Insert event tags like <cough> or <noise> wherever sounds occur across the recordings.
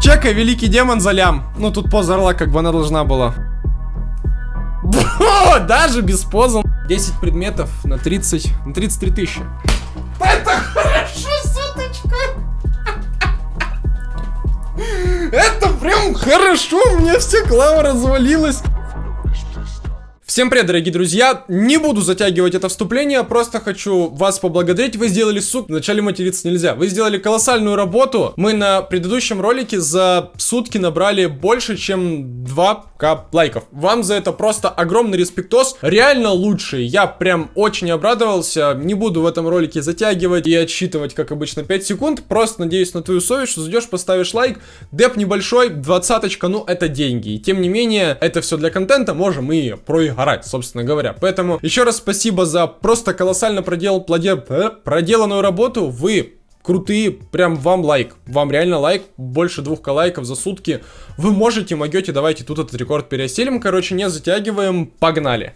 Чекай, великий демон за лям. Ну, тут поза орла, как бы она должна была. О, даже без позы. 10 предметов на 30, на 33 тысячи. Это хорошо, суточка. Это прям хорошо, у меня вся клава развалилась. Всем привет, дорогие друзья! Не буду затягивать это вступление, просто хочу вас поблагодарить. Вы сделали, сук, вначале материться нельзя. Вы сделали колоссальную работу. Мы на предыдущем ролике за сутки набрали больше, чем 2к лайков. Вам за это просто огромный респектос. Реально лучший. Я прям очень обрадовался. Не буду в этом ролике затягивать и отсчитывать, как обычно, 5 секунд. Просто надеюсь на твою совесть, что зайдешь, поставишь лайк. Деп небольшой, двадцаточка, ну это деньги. Тем не менее, это все для контента, можем и проиграть орать, собственно говоря. Поэтому еще раз спасибо за просто колоссально продел, плоде, э, проделанную работу. Вы крутые, прям вам лайк. Вам реально лайк, больше двух лайков за сутки. Вы можете, могете, давайте тут этот рекорд переселим. Короче, не затягиваем, погнали.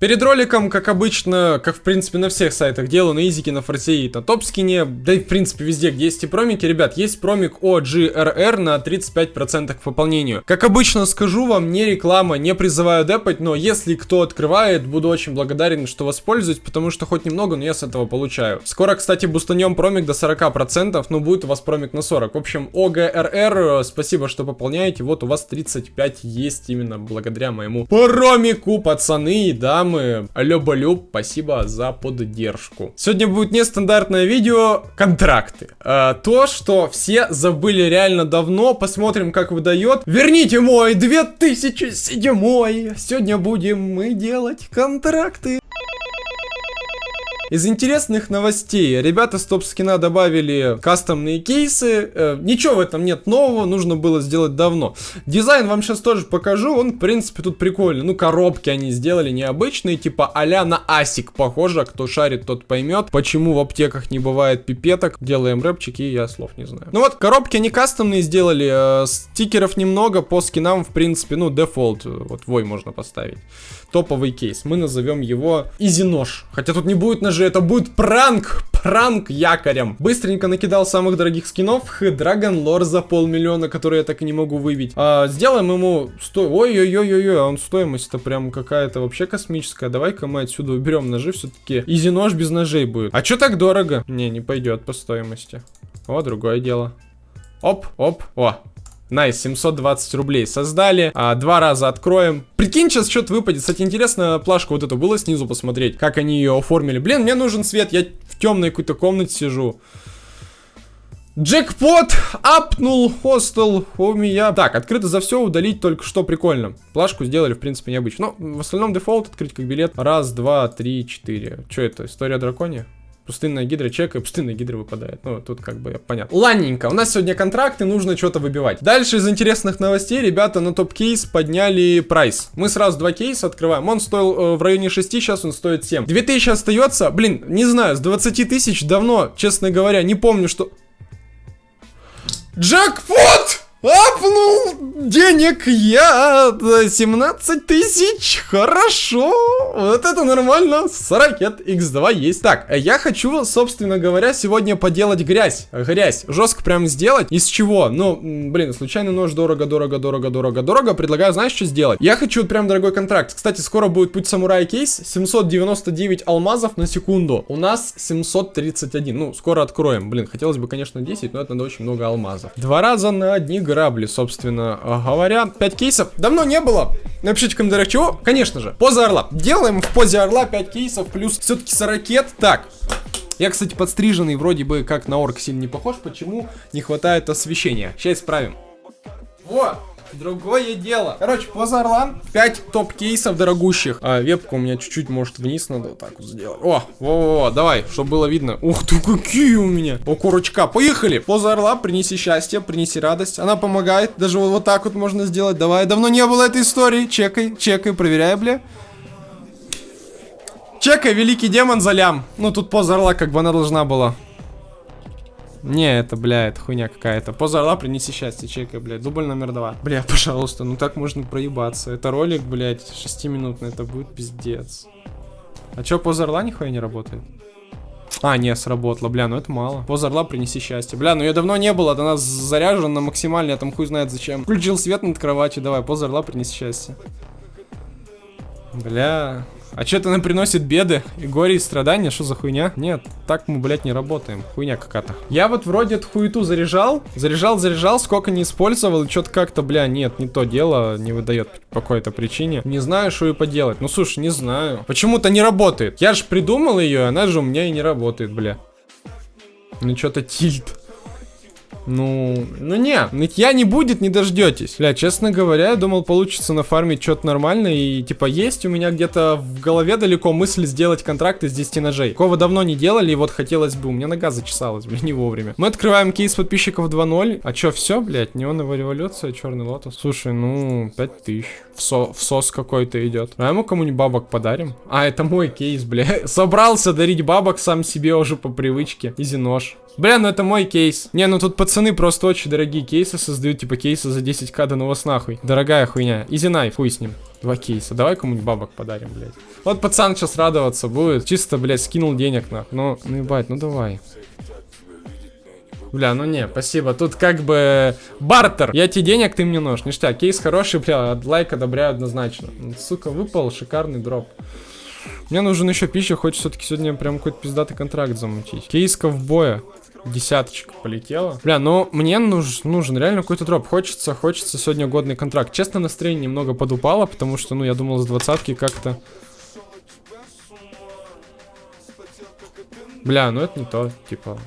Перед роликом, как обычно, как в принципе на всех сайтах делаю, на Изике, на Форсе и на Топскине, да и в принципе везде, где есть и промики, ребят, есть промик OGRR на 35% к пополнению. Как обычно скажу вам, не реклама, не призываю депать, но если кто открывает, буду очень благодарен, что воспользуюсь, потому что хоть немного, но я с этого получаю. Скоро, кстати, бустанем промик до 40%, но будет у вас промик на 40. В общем, OGRR, спасибо, что пополняете, вот у вас 35 есть именно благодаря моему промику, пацаны, да. Алло, спасибо за поддержку. Сегодня будет нестандартное видео контракты. А, то, что все забыли реально давно, посмотрим, как выдает. Верните мой 2007. Сегодня будем мы делать контракты. Из интересных новостей. Ребята с топ-скина добавили кастомные кейсы. Э, ничего в этом нет нового, нужно было сделать давно. Дизайн вам сейчас тоже покажу. Он, в принципе, тут прикольный. Ну, коробки они сделали необычные, типа а на асик похоже. Кто шарит, тот поймет, почему в аптеках не бывает пипеток. Делаем рэпчики, я слов не знаю. Ну вот, коробки они кастомные сделали. Э, стикеров немного, по скинам, в принципе, ну, дефолт. Вот, вой можно поставить. Топовый кейс. Мы назовем его Easy Нож. Хотя тут не будет ножей же это будет пранк, пранк якорем. Быстренько накидал самых дорогих скинов, Dragon Lore за полмиллиона, который я так и не могу выбить. А, сделаем ему сто... Ой-ой-ой-ой-ой, он стоимость-то прям какая-то вообще космическая. Давай-ка мы отсюда уберем ножи, все-таки easy нож без ножей будет. А что так дорого? Не, не пойдет по стоимости. О, другое дело. Оп, оп, о, nice, 720 рублей создали. А, два раза откроем. Прикинь, сейчас что-то выпадет. Кстати, интересно, плашку вот эту было снизу посмотреть, как они ее оформили. Блин, мне нужен свет, я в темной какой-то комнате сижу. Джекпот апнул хостел у меня. Так, открыто за все, удалить только что прикольно. Плашку сделали, в принципе, необычно. Но в остальном дефолт открыть как билет. Раз, два, три, четыре. Что это? История дракония? Пустынная гидра чека, и пустынная гидра выпадает. Ну, тут как бы понятно. Ладненько, у нас сегодня контракты, нужно что-то выбивать. Дальше из интересных новостей, ребята на топ-кейс подняли прайс. Мы сразу два кейса открываем. Он стоил э, в районе 6, сейчас он стоит 7. 2000 остается, блин, не знаю, с 20 тысяч давно, честно говоря, не помню, что... Джекпот! Апнул денег я 17 тысяч, хорошо, вот это нормально, с ракет X2 есть. Так, я хочу, собственно говоря, сегодня поделать грязь, грязь, жестко прям сделать, из чего? Ну, блин, случайный нож, дорого, дорого, дорого, дорого, дорого, предлагаю, знаешь, что сделать? Я хочу прям дорогой контракт, кстати, скоро будет путь самурая кейс, 799 алмазов на секунду, у нас 731, ну, скоро откроем, блин, хотелось бы, конечно, 10, но это надо очень много алмазов. Два раза на одни грабли, собственно говоря. 5 кейсов. Давно не было. Напишите в комментариях, чего? Конечно же, поза орла. Делаем в позе орла 5 кейсов, плюс все-таки 40. Так, я, кстати, подстриженный, вроде бы как на орк сильно не похож. Почему не хватает освещения? Сейчас исправим. Вот. Другое дело. Короче, поза орла. 5 топ-кейсов дорогущих. А вебку у меня чуть-чуть, может, вниз надо вот так вот сделать. О, во-во-во, давай, чтобы было видно. Ух ты, какие у меня. О, курочка. Поехали. Поза орла, принеси счастье, принеси радость. Она помогает. Даже вот, вот так вот можно сделать. Давай, давно не было этой истории. Чекай, чекай, проверяй, бля. Чекай, великий демон за лям. Ну, тут поза орла как бы она должна была. Не, это, бля, это хуйня какая-то. Поза орла, принеси счастье, чекай, блядь. Дубль номер два. Бля, пожалуйста, ну так можно проебаться. Это ролик, блядь, шестиминутный, это будет пиздец. А чё, поза орла нихуя не работает? А, не, сработало, бля, ну это мало. Поза орла, принеси счастье. Бля, ну ее давно не было, она заряжена на максимально, я там хуй знает зачем. Включил свет над кроватью, давай, поза орла, принеси счастье. Бля, а что это нам приносит беды и горе и страдания? Что за хуйня? Нет, так мы, блядь, не работаем. Хуйня какая-то. Я вот вроде эту хуету заряжал. Заряжал, заряжал, сколько не использовал. И что-то как-то, бля, нет, не то дело. Не выдает по какой-то причине. Не знаю, что и поделать. Ну, слушай, не знаю. Почему-то не работает. Я же придумал ее, она же у меня и не работает, бля. Ну, что-то тильт. Ну, ну не, нытья не будет, не дождетесь. Бля, честно говоря, я думал, получится нафармить что-то нормально. И, типа, есть у меня где-то в голове далеко мысль сделать контракт из 10 ножей. Такого давно не делали, и вот хотелось бы. У меня нога зачесалась, <laughs> блин, не вовремя. Мы открываем кейс подписчиков 2.0. А чё, все, блядь, неоновая революция, черный лотос. Слушай, ну, 5000. В, со в сос какой-то идет. А ему кому-нибудь бабок подарим? А, это мой кейс, бля. <laughs> Собрался дарить бабок сам себе уже по привычке. Easy нож. Бля, ну это мой кейс. Не, ну тут пацаны просто очень дорогие кейсы создают, типа кейсы за 10к, да ну вас нахуй. Дорогая хуйня. Easy knife, хуй с ним. Два кейса. Давай кому-нибудь бабок подарим, блядь. Вот пацан сейчас радоваться будет. Чисто, блядь, скинул денег на. Ну, ну ебать, ну давай. Бля, ну не, спасибо. Тут как бы бартер. Я тебе денег, ты мне нож. Ништяк. Кейс хороший, бля, лайк одобряю однозначно. Сука, выпал шикарный дроп. Мне нужен еще пища, хочется все-таки сегодня прям какой-то пиздатый контракт замутить. Кейс ковбоя. Десяточка полетела. Бля, ну мне нуж, нужен реально какой-то дроп. Хочется, хочется сегодня годный контракт. Честно, настроение немного подупало, потому что, ну, я думал, с двадцатки как-то... Бля, ну это не то, типа...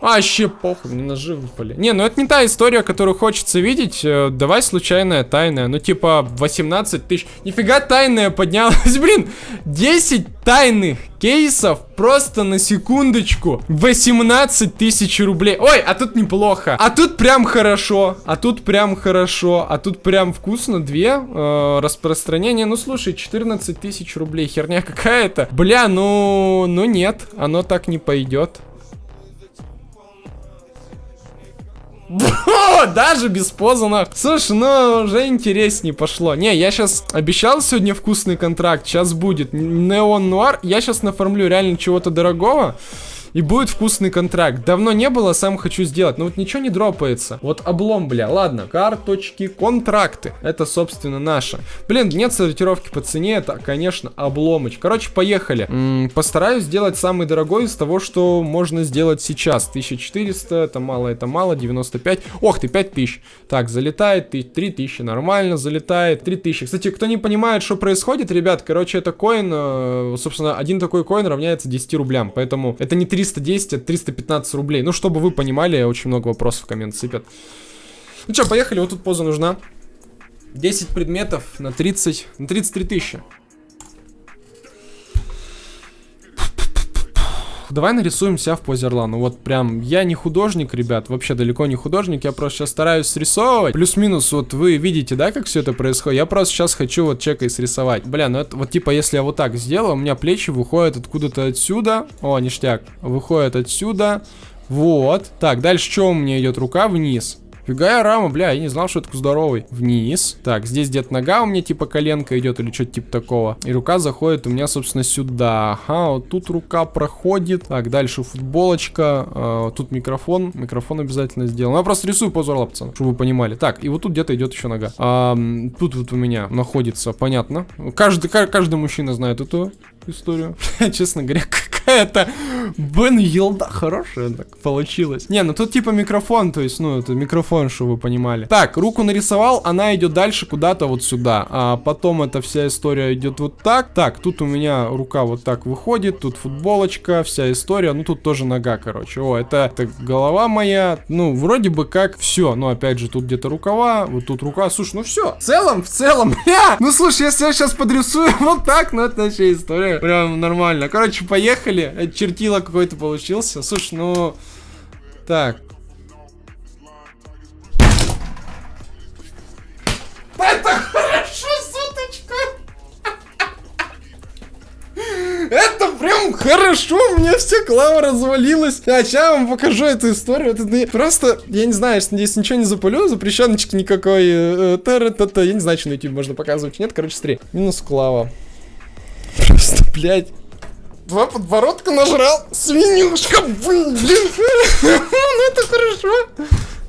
вообще похуй, мне ножи выпали. Не, ну это не та история, которую хочется видеть. Э, давай случайная тайная. Ну типа 18 тысяч. Нифига тайная поднялась. <laughs> Блин, 10 тайных кейсов просто на секундочку. 18 тысяч рублей. Ой, а тут неплохо. А тут прям хорошо. А тут прям хорошо. А тут прям вкусно. Две э, распространения. Ну слушай, 14 тысяч рублей. Херня какая-то. Бля, ну, ну нет. Оно так не пойдет. Даже без позанов. Слушай, ну уже интереснее пошло. Не, я сейчас обещал сегодня вкусный контракт. Сейчас будет Неон Нуар. Я сейчас нафармлю реально чего-то дорогого и будет вкусный контракт. Давно не было, сам хочу сделать, но вот ничего не дропается. Вот облом, бля, ладно, карточки, контракты, это, собственно, наше. Блин, нет сортировки по цене, это, конечно, обломыч. Короче, поехали. М -м, постараюсь сделать самый дорогой из того, что можно сделать сейчас. 1400, это мало, это мало, 95. Ох ты, 5000. Так, залетает, 3000, нормально, залетает, 3000. Кстати, кто не понимает, что происходит, ребят, короче, это коин, э, собственно, один такой коин равняется 10 рублям, поэтому это не 3 310, это 315 рублей. Ну, чтобы вы понимали, очень много вопросов в коммент сыпят. Ну что, поехали, вот тут поза нужна. 10 предметов на 30, на 33 тысячи. Давай нарисуем себя в позе орла. Ну вот прям, я не художник, ребят, вообще далеко не художник. Я просто сейчас стараюсь срисовывать. Плюс-минус, вот вы видите, да, как все это происходит? Я просто сейчас хочу вот чекой срисовать. Бля, ну это вот типа, если я вот так сделаю, у меня плечи выходят откуда-то отсюда. О, ништяк. Выходят отсюда. Вот. Так, дальше что у меня идет? Рука вниз. Фига рама, бля, я не знал, что это здоровый. Вниз. Так, здесь где-то нога у меня типа коленка идет или что-то типа такого. И рука заходит у меня, собственно, сюда. Ага, вот тут рука проходит. Так, дальше футболочка. Э, тут микрофон. Микрофон обязательно сделал. Ну, я просто рисую позор пацаны, чтобы вы понимали. Так, и вот тут где-то идет еще нога. А, тут вот у меня находится, понятно. Каждый, каждый мужчина знает эту историю. <laughs> Честно говоря, какая-то Бен Елда хорошая так получилось. Не, ну тут типа микрофон, то есть, ну, это микрофон, чтобы вы понимали. Так, руку нарисовал, она идет дальше куда-то вот сюда. А потом эта вся история идет вот так. Так, тут у меня рука вот так выходит, тут футболочка, вся история. Ну, тут тоже нога, короче. О, это, это голова моя. Ну, вроде бы как все. Но опять же, тут где-то рукава, вот тут рука. Слушай, ну все. В целом, в целом, <laughs> бля. Ну, слушай, если я сейчас подрисую <laughs> вот так, ну, это вообще история. Прям нормально. Короче, поехали. Чертила какой-то получился. Слушай, ну... Так. Это хорошо, суточка! Это прям хорошо, у меня вся клава развалилась. А сейчас я вам покажу эту историю. Это ну, просто, я не знаю, здесь ничего не запалю, запрещеночки никакой. Э, э, я не знаю, что на YouTube можно показывать. Нет, короче, смотри. Минус клава. Просто, блядь. Два подбородка нажрал. Свинюшка, блин. <laughs> Ну это хорошо.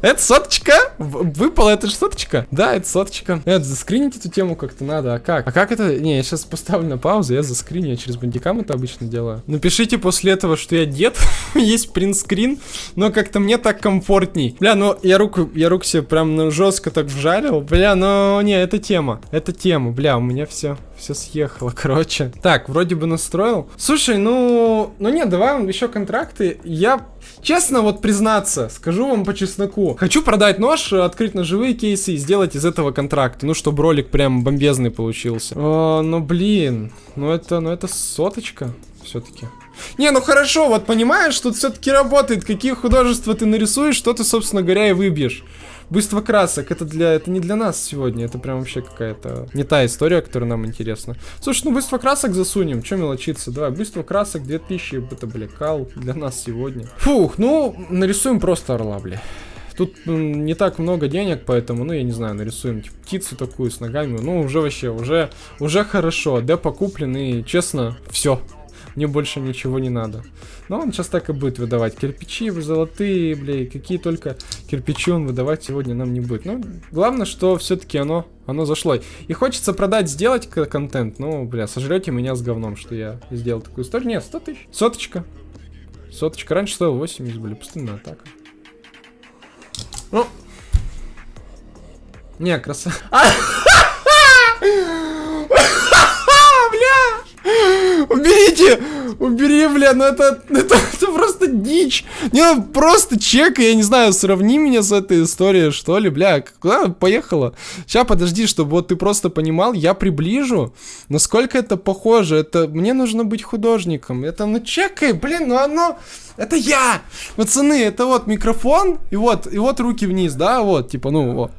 Это соточка? Выпала это же соточка? Да, это соточка. Это заскринить эту тему как-то надо. А как? А как это? Не, я сейчас поставлю на паузу, я заскриню, я через бандикам это обычно делаю. Напишите после этого, что я дед. <laughs> Есть принтскрин, но как-то мне так комфортней. Бля, ну я руку, я руку себе прям ну, жестко так вжарил. Бля, ну не, это тема. Это тема, бля, у меня все все съехало, <laughs> короче. Так, вроде бы настроил. Слушай, ну... Ну нет, давай еще контракты. Я, честно, вот признаться, скажу вам по чесноку. Хочу продать нож, открыть ножевые кейсы и сделать из этого контракт. Ну, чтобы ролик прям бомбезный получился. О, ну, блин. Ну, это, ну, это соточка все-таки. Не, ну хорошо, вот понимаешь, тут все-таки работает. Какие художества ты нарисуешь, что ты, собственно говоря, и выбьешь. Быстро красок, это для, это не для нас сегодня, это прям вообще какая-то не та история, которая нам интересна. Слушай, ну быстро красок засунем, что мелочиться, давай, быстро красок 2000, это, бля, кал для нас сегодня. Фух, ну, нарисуем просто орла, бля. Тут не так много денег, поэтому, ну, я не знаю, нарисуем типа, птицу такую с ногами. Ну, уже вообще, уже, уже хорошо. Депо куплен и, честно, все мне больше ничего не надо. Но он сейчас так и будет выдавать. Кирпичи золотые, бля, какие только кирпичи он выдавать сегодня нам не будет. Ну, главное, что все-таки оно, оно зашло. И хочется продать, сделать контент, ну, бля, сожрете меня с говном, что я сделал такую историю. Нет, 100 тысяч. Соточка. Соточка. Раньше стоил 80, были пустынная атака. Ну. Не, красава. <laughs> Убери, бля, ну это, это, <laughs> это просто дичь. Не, ну просто чек, я не знаю, сравни меня с этой историей, что ли, бля, куда поехала? Сейчас, подожди, чтобы вот ты просто понимал, я приближу, насколько это похоже. Это, мне нужно быть художником. Это, ну чекай, блин, ну оно... Это я! Пацаны, это вот микрофон, и вот, и вот руки вниз, да, вот, типа, ну, вот.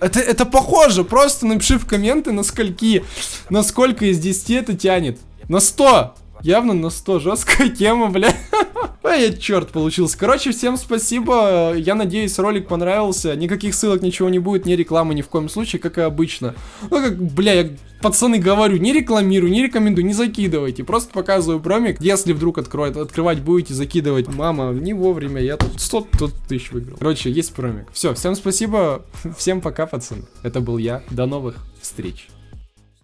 Это, это похоже, просто напиши в комменты, на скольки, насколько из 10 это тянет. На 100! Явно на 100, жесткая тема, бля. <laughs> Я черт получился. Короче, всем спасибо. Я надеюсь, ролик понравился. Никаких ссылок, ничего не будет, ни рекламы ни в коем случае, как и обычно. Ну, как, бля, я пацаны говорю, не рекламирую, не рекомендую, не закидывайте. Просто показываю промик. Если вдруг откроет, открывать будете, закидывать. Мама, не вовремя, я тут 100 тут тысяч выиграл. Короче, есть промик. Все, всем спасибо. <laughs> Всем пока, пацаны. Это был я. До новых встреч.